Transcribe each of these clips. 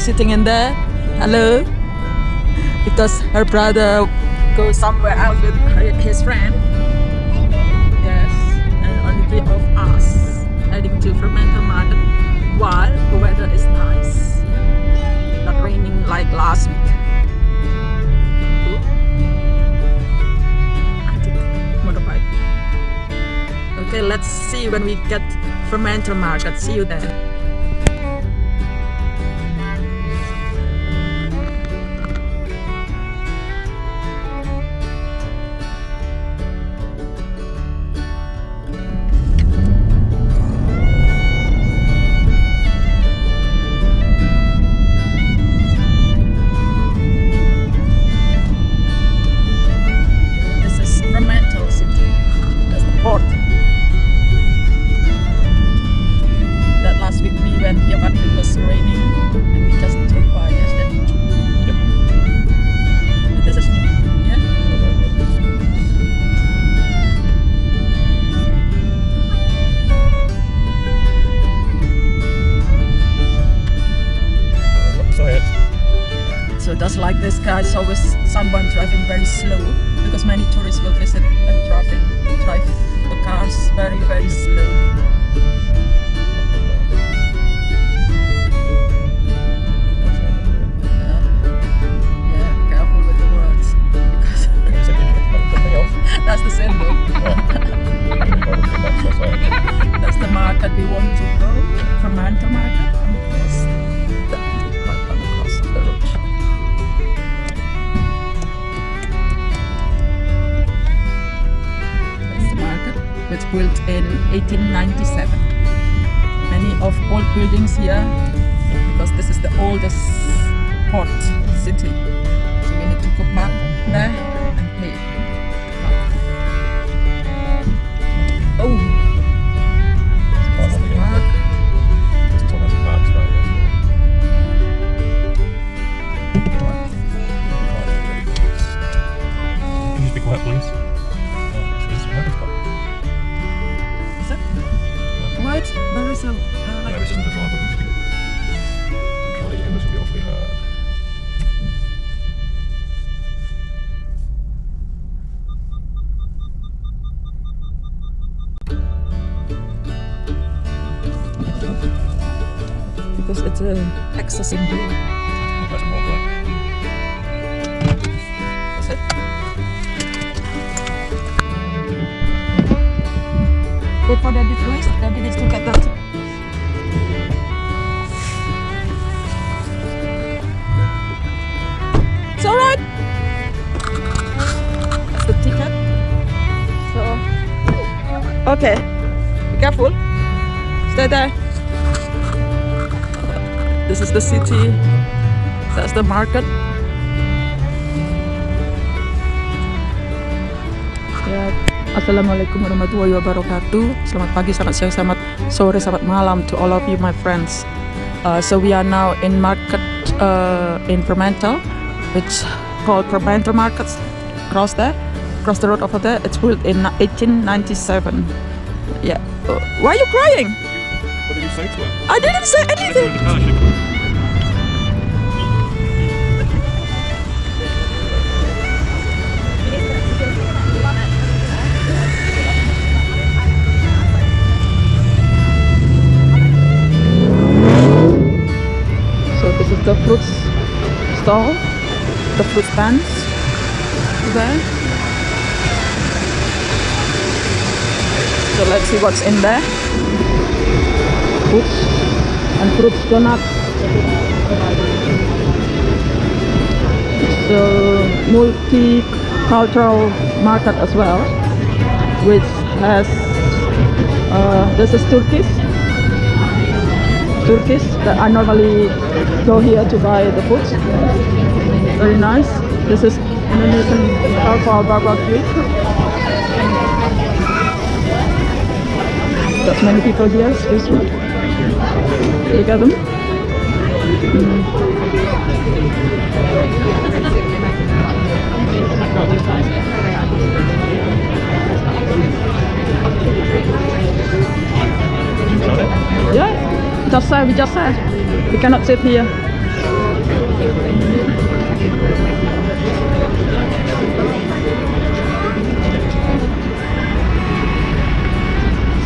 sitting in there. Hello. Because her brother goes somewhere else with his friend. Yes, and only three of us heading to Fremantle Market while the weather is nice. Not raining like last week. Okay, let's see when we get Fremantle Market. See you there. Very the oldest port city. Because it's a access. That's? Wait for Daddy Louis. Daddy needs to get that. It's alright. That's the ticket. So, okay. Be careful. Stay there. This is the city. That's the market. Ya, Assalamualaikum warahmatullahi wabarakatuh. Selamat pagi, selamat siang, selamat sore, selamat malam to all of you, my friends. Uh, so we are now in market uh, in Fremantle, which called Fremantle Markets. Across there, across the road over there. It's built in 1897. Yeah. Uh, why are you crying? What did you say to her? I didn't say anything. So this is the fruits stall, the fruit stands there. So let's see what's in there. Fruits and fruits donut. It's a multicultural market as well, which has uh, this is Turkish Turkish that I normally go here to buy the food. Very nice. This is Indonesian barbecue. Many people here. Mm. Yeah, just said, we just said. We cannot sit here.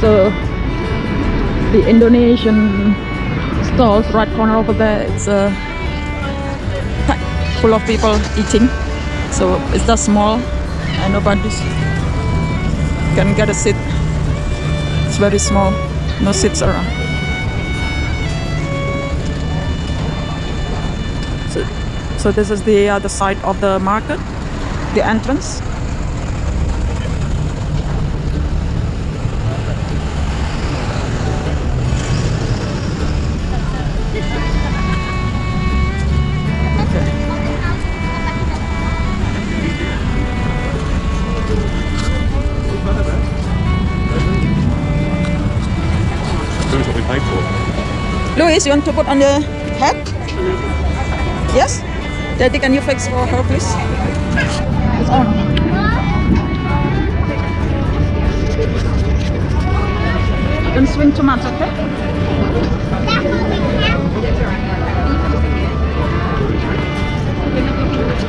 So the Indonesian stalls right corner over there. It's uh, full of people eating. So it's just small and nobody can get a seat. It's very small. No seats around. So, so this is the other side of the market the entrance Louis, you want to put on the hat? Yes? Daddy, can you fix for her, please? It's on. Don't swing too much, okay?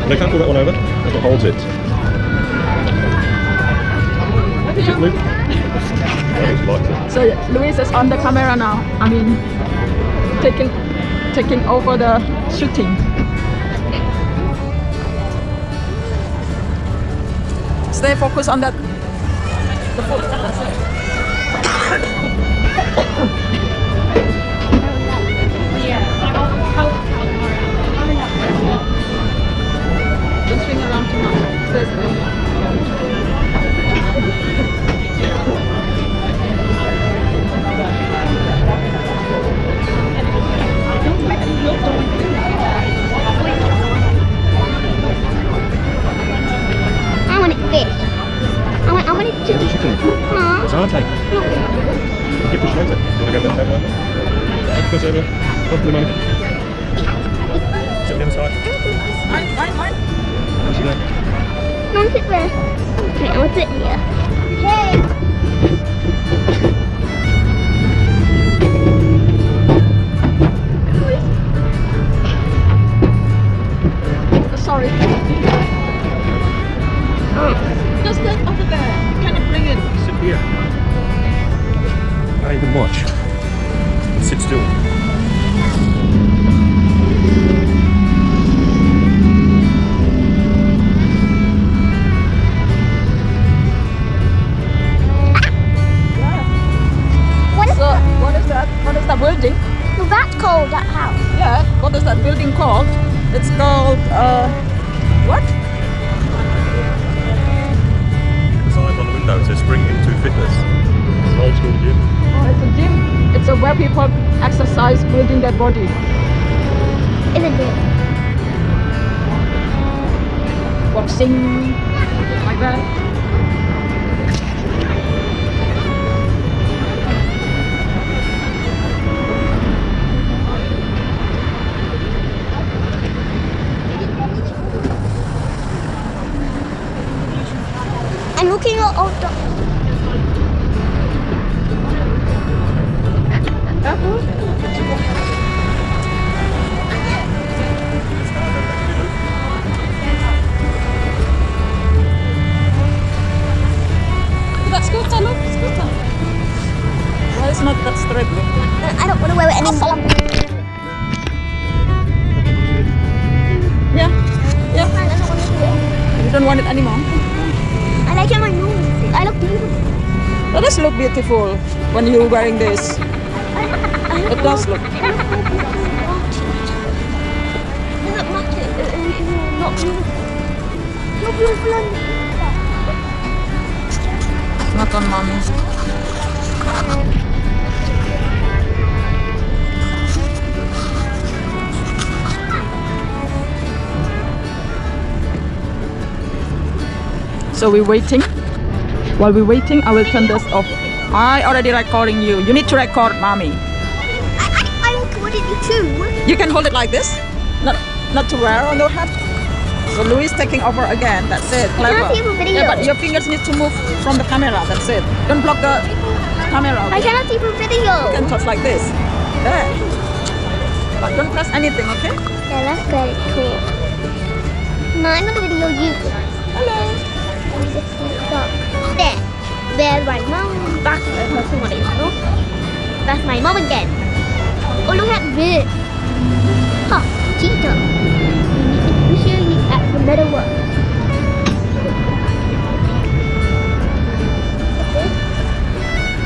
They can't pull that one over. That's what holds it. Is it Luke? I think she likes it. So Louis is on the camera now. I mean, taking taking over the shooting. Stay focused on that. The food. Don't swing around too much. It Get the to. chicken. Aw. It's our take. Keep pushing over. You want to go that table over? Take this over. Come for the moment. Sit there. I want it there. Okay, I want it here. Hey. Can't watch. Like that. I'm looking old dogs. Is not that straight, look? I don't want to wear it anymore. Yeah, yeah. I don't want to it. You don't want it anymore. I like it my nose. I look beautiful. That does look beautiful when you're wearing this. It does look. Not on mommy. So we're waiting. While we're waiting, I will turn this off. I already recording you. You need to record mommy. I, I, I recorded you too. You can hold it like this, not not to wear on your head. So Louis taking over again. That's it. Clever. cannot see the video. Yeah, but your fingers need to move from the camera. That's it. Don't block the camera. I cannot see the video. You can touch like this. There. But don't press anything, okay? Yeah, that's very cool. No, I'm gonna video you. Mom again. Oh, look at this. Huh, cheetah. We show you at the middle one.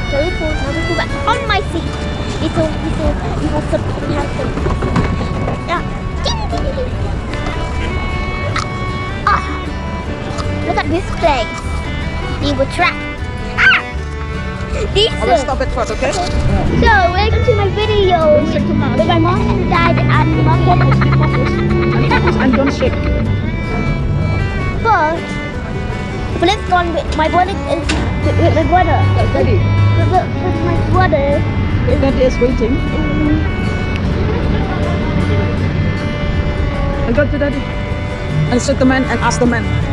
Very cool. Now we go back on my seat. Little, little, little something we have to. Yeah. Ah. Look at this place. We were trapped. I will stop it first, okay? So, welcome to my video with my mom and dad and mom And don't shake. But, but let's go on with my brother is with, with my brother. Daddy. With, with, with my brother. Daddy is waiting. I go to daddy. And sit the man and ask the man.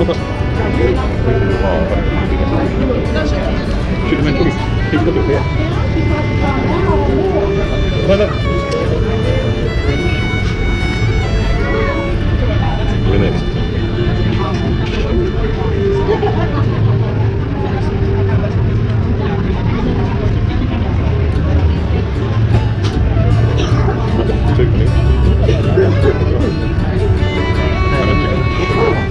Apa? Should have meant Keep looking here. Mana? We're next. Two minutes. And I don't know.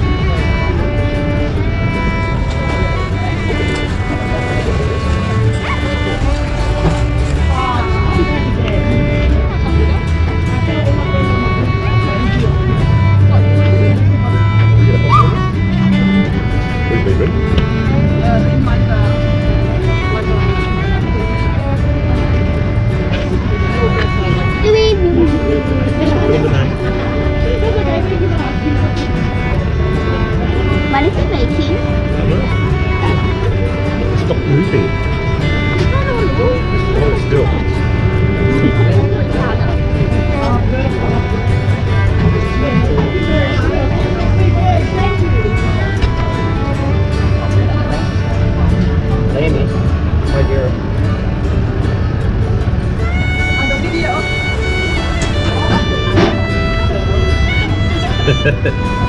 Ha.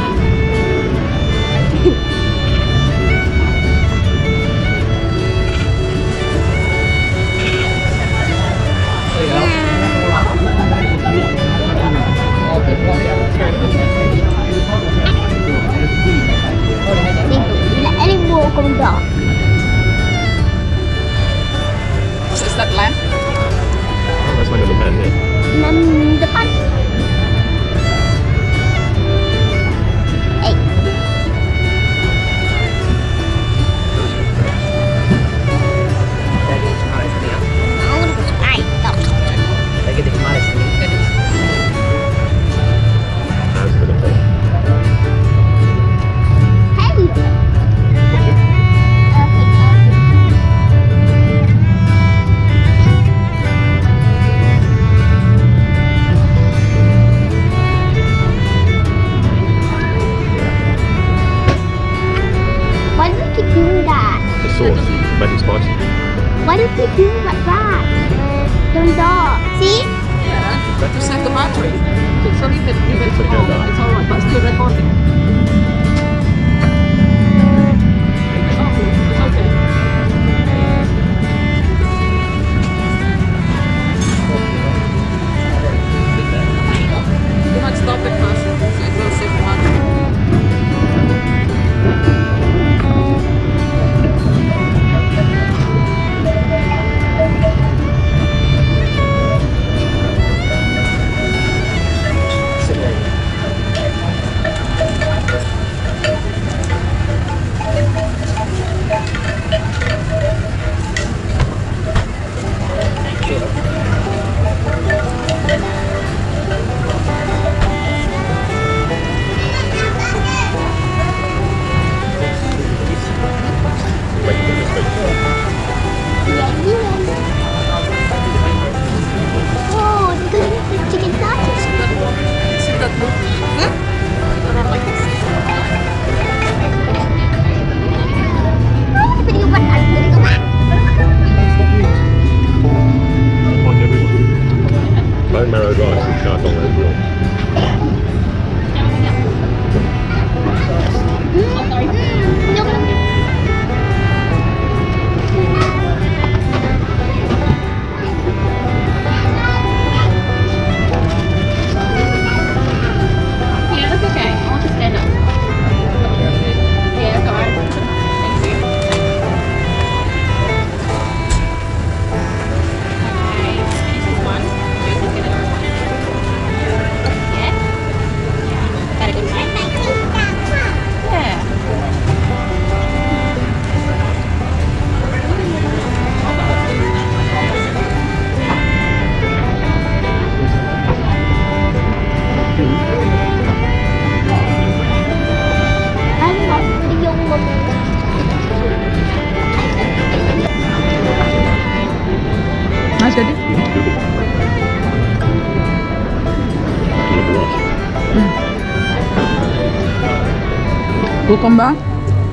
cucumber,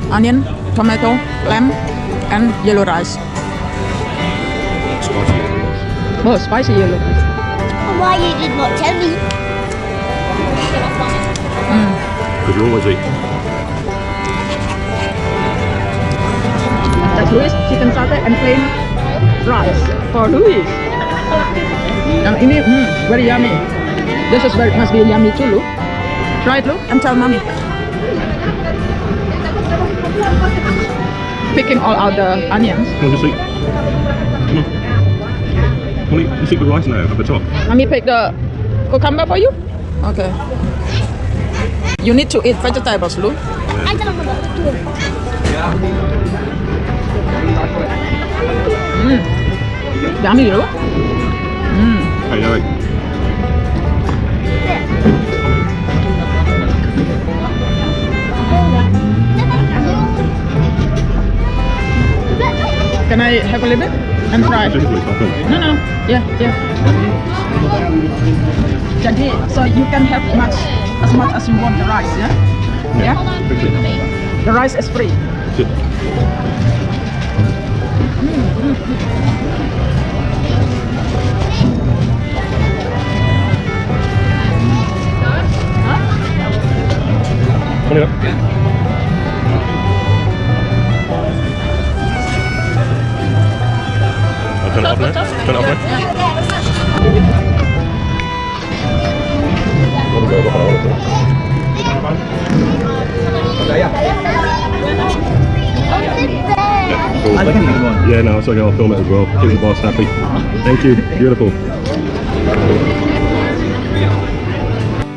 onion, tomato, lamb, and yellow rice. Spicy. Oh, spicy yellow rice. Why you did not tell me? Because you always eat. That's Louis chicken satay and plain rice for Louis. Yang ini hmm, very yummy. This is very must be yummy too, Lu. Try it, Lu, and tell mommy. Picking all out the onions. Come on, just eat. Come on. Come on, eat, eat the rice now at the top. Let me pick the cucumber for you. Okay. You need to eat vegetables, Lu. I don't know what to do. Mm. Yummy, Lu. Can I have a little bit and try? It, please. I'll film. No, no. Yeah, yeah. Jadi, so you can have much as much as you want the rice, yeah? Yeah. Fix. The rice is free. Sit. Come on, Turn it off now. Let me go behind it. Yeah, cool. Yeah, no, it's okay. I'll film it as well. Keep the boss happy. Thank you. Beautiful.